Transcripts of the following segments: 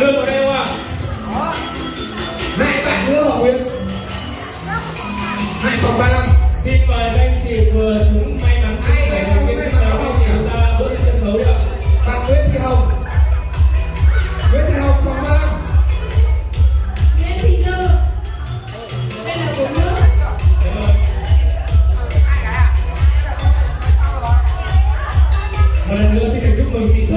bạn đưa vào đây không ạ? À? mẹ bạn đưa vào nguyên hai phòng ba năm xin mời anh chị vừa chúng may mắn ai may mắn may mắn không chị chúng ta bước lên sân khấu đi ạ. Bạn nguyễn thị hồng. Nguyễn thị hồng phòng ba năm nguyễn thị tư đây là của nữ một lần nữa xin được chúc mừng chị Thơ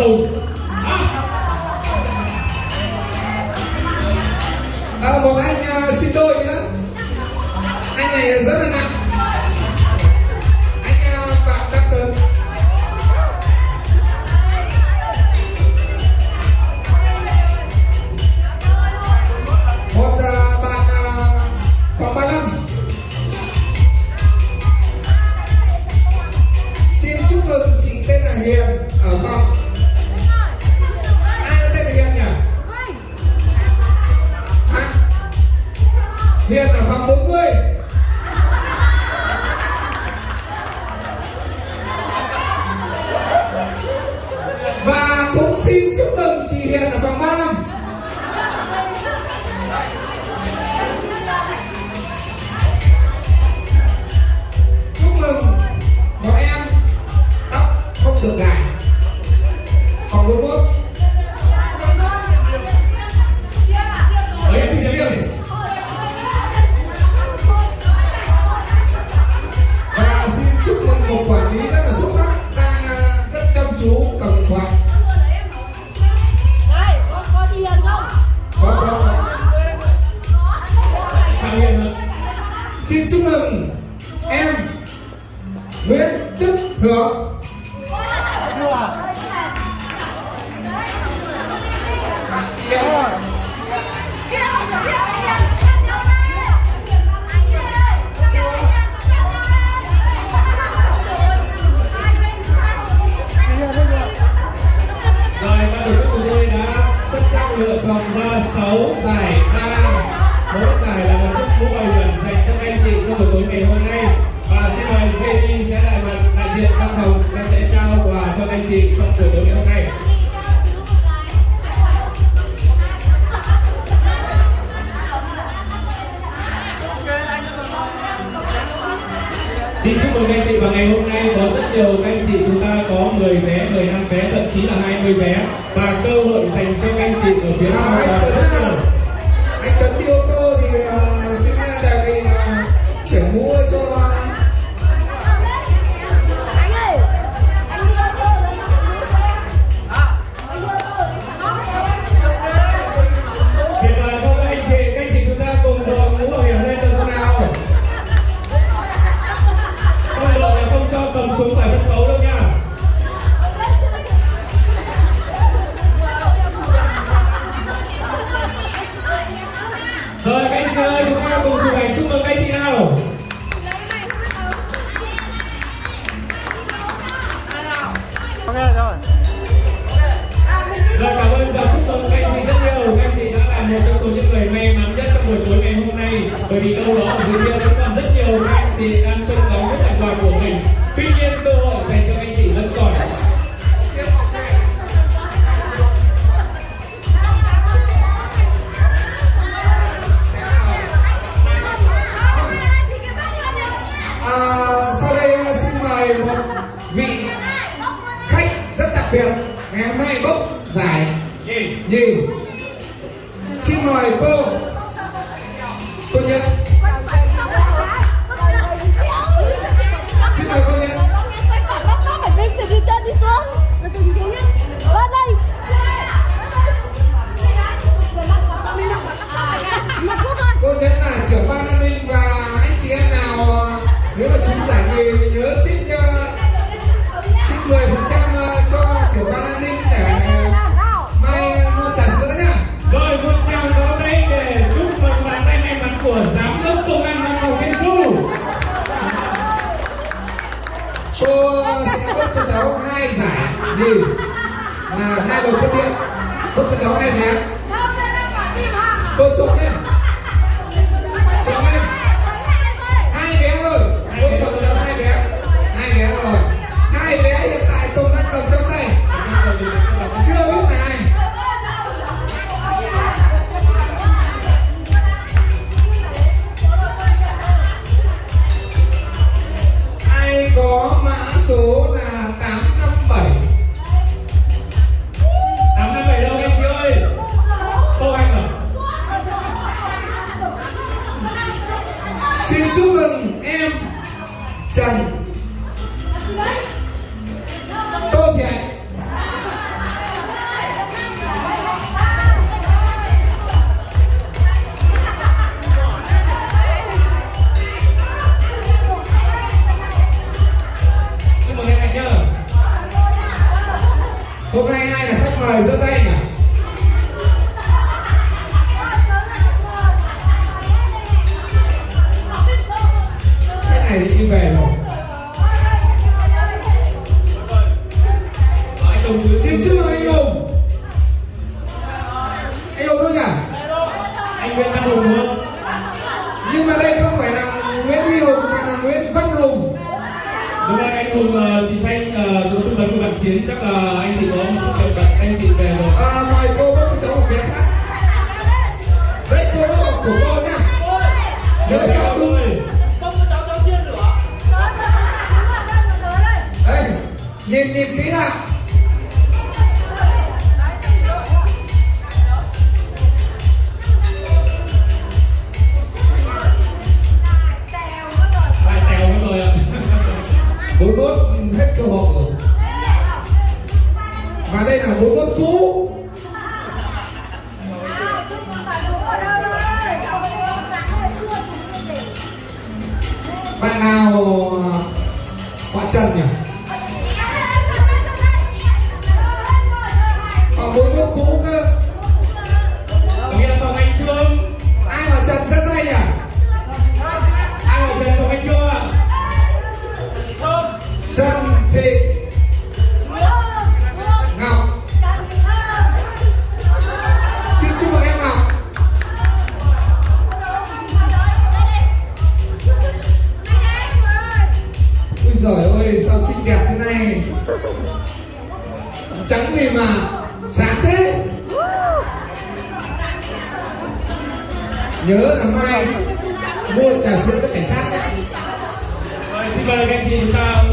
those xin chúc mừng và ngày hôm nay có rất nhiều các anh chị chúng ta có 10 vé, 15 vé, thậm chí là 20 vé và cơ hội dành cho các anh chị ở phía sau là rất nhiều. Anh Tấn đi ô tô thì ờ, Ok, rồi. Rồi cảm ơn và chúc mừng các anh chị rất nhiều. Các anh chị đã là một trong số những người may mắn nhất trong buổi tối ngày hôm nay. Bởi vì đâu đó ở dưới kia vẫn còn rất nhiều các anh chị đang trông ngóng những thành quả của mình. Tuy nhiên, cơ hội dành biệt ngày hôm nay bốc giải Gì? gì hai đầu cốt điện bốc cho cháu hai nhé cô chọn nhé cháu nhé hai bé rồi. Cô chọn cháu hai bé. Hai bé rồi. Hai bé hiện tại tùng đang cầm trong tay. Chưa biết là ai. Ai có mã số này? Anh Nguyễn Văn Hùng không? Nhưng mà đây không phải là Nguyễn Huy Hùng mà là Nguyễn Văn Hùng Đúng rồi anh Hùng ờ, chị Thanh ờ, cũng tư vấn của bạn Chiến chắc là anh chị có một kiện vật anh chị về rồi. à, Mời cô bốc cháu một vé khác Đấy cô bốc của cô nhá Nhớ cháu cháu cháu chiên lửa. Đây, nhìn nhìn kỹ nào sao xinh đẹp thế này. Trắng gì mà, sáng thế. Nhớ là mai, mua trà sữa cho cảnh sát nhé. Rồi, xin mời các anh chị chúng ta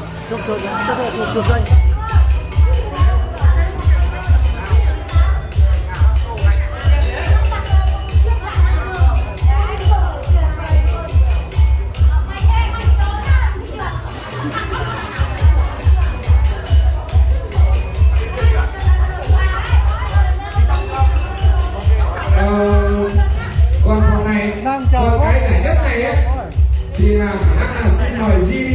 không trong thời gian các hộ thuộc danh. Ờ, Đang chờ cái giải nhất này ấy, thì là khả năng là sẽ mời di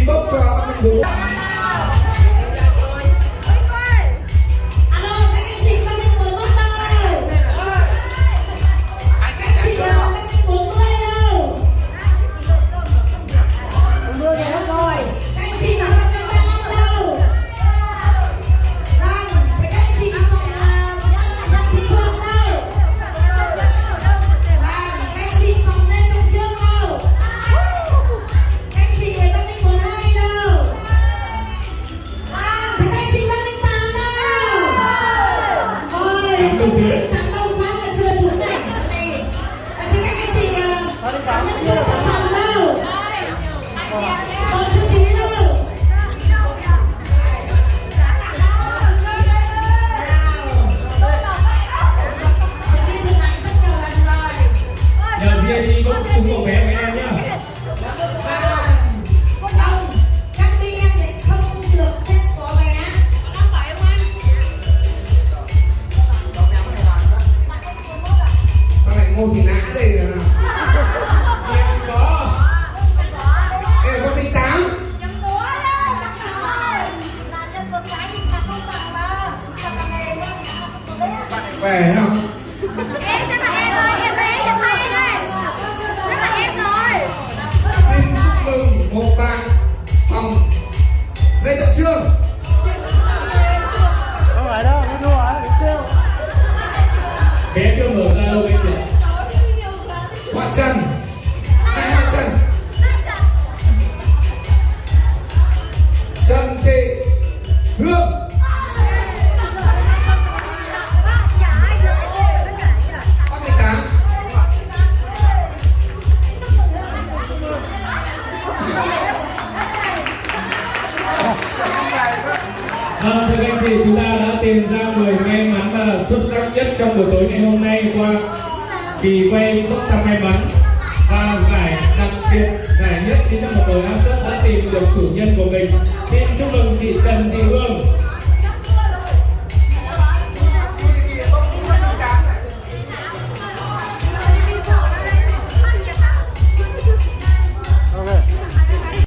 bé chưa mở ra đâu bé chị hoa chân, hai hoa chân, chân thị hương Vâng, thưa anh chị, chúng ta đã tìm ra 10 em xuất sắc nhất trong buổi tối ngày hôm nay qua kỳ quay bốc thăm may mắn và giải đặc biệt, giải nhất chính là một đội áp suất đã tìm được chủ nhân của mình. Xin chúc mừng chị Trần Thị Hương.